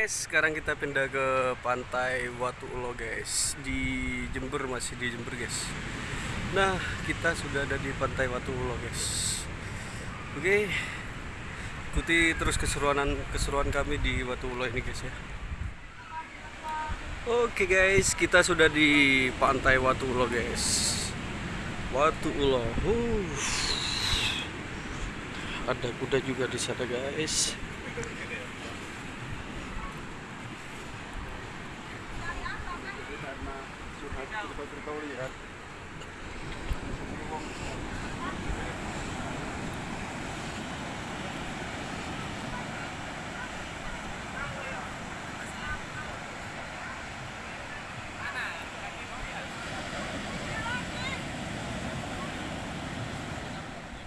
Guys, sekarang kita pindah ke pantai Watu Ulo guys di Jember masih di Jember guys. Nah kita sudah ada di pantai Watu Ulo guys. Oke, ikuti terus keseruan keseruan kami di Watu Ulo ini guys ya. Oke guys, kita sudah di pantai Watu Ulo guys. Watu Ulo. Uh. Ada kuda juga di sana guys.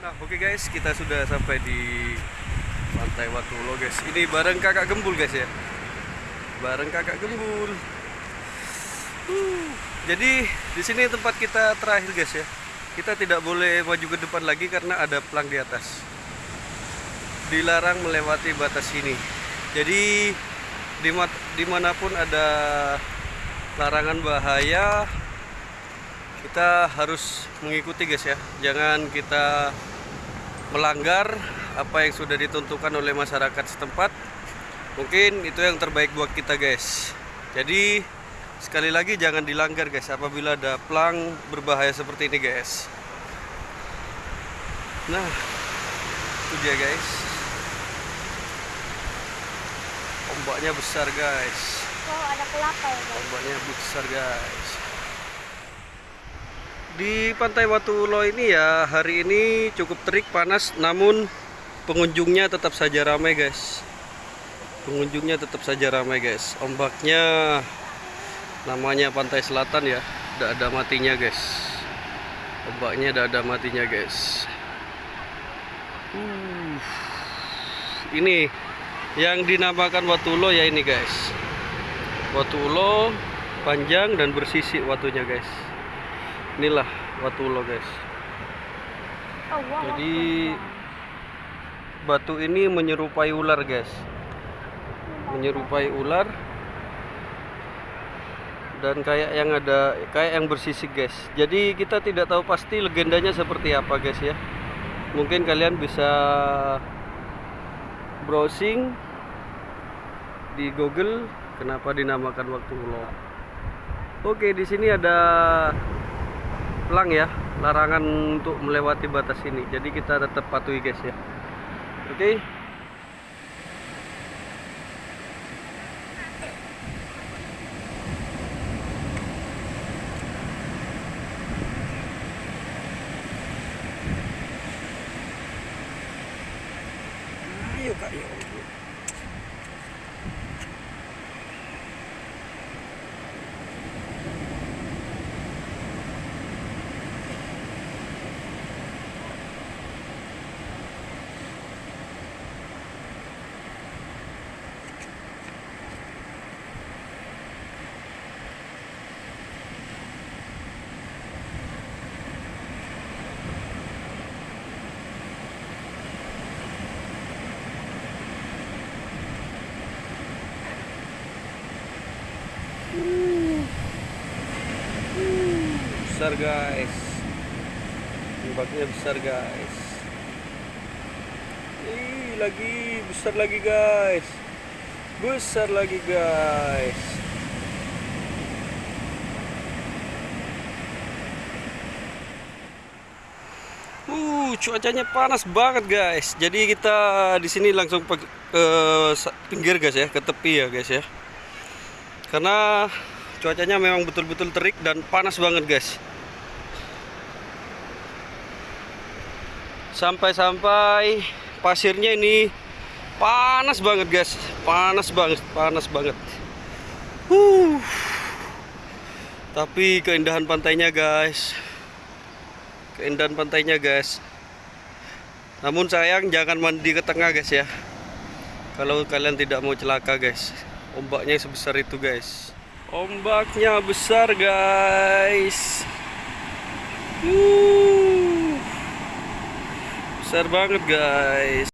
Nah, oke guys, kita sudah sampai di Pantai Watulo guys. Ini bareng Kakak Gembul guys ya. Bareng Kakak Gembul. Uh, jadi di sini tempat kita terakhir guys ya. Kita tidak boleh maju ke depan lagi karena ada pelang di atas. Dilarang melewati batas ini. Jadi dima- di mana pun ada larangan bahaya kita harus mengikuti guys ya jangan kita melanggar apa yang sudah ditentukan oleh masyarakat setempat mungkin itu yang terbaik buat kita guys jadi sekali lagi jangan dilanggar guys. Apabila ada pelang berbahaya seperti ini guys. Nah itu dia guys. Ombaknya besar guys. Oh, ada kelapa ya, guys. ombaknya besar guys. Di pantai Watu Ulo ini ya hari ini cukup terik panas namun pengunjungnya tetap saja ramai guys. Pengunjungnya tetap saja ramai guys. Ombaknya namanya pantai selatan ya. Tidak ada matinya guys. Ombaknya tidak ada matinya guys. Uh, ini yang dinamakan Watu Ulo ya ini guys. Watu Ulo panjang dan bersisik watunya guys. Inilah Watu Ulo guys. Oh, jadi batu ini menyerupai ular guys. Menyerupai ular dan kayak yang ada kayak yang bersisik guys. Jadi kita tidak tahu pasti legendanya seperti apa guys ya. Mungkin kalian bisa browsing di Google kenapa dinamakan waktu ulo oke di sini ada pelang ya larangan untuk melewati batas ini. Jadi kita tetap patuhi guys ya. Oke besar guys ombaknya besar guys Ih, lagi besar lagi guys besar lagi guys Uh, cuacanya panas banget guys. Jadi kita di sini langsung ke sa- pinggir guys ya, ke tepi ya guys ya. Karena cuacanya memang betul-betul terik dan panas banget guys. Sampai-sampai pasirnya ini panas banget guys, panas banget, panas banget. Uh. Tapi keindahan pantainya guys, keindahan pantainya guys. Namun sayang jangan mandi ke tengah guys ya. Kalau kalian tidak mau celaka guys, ombaknya sebesar itu guys. Ombaknya besar guys. Uh. Besar banget guys.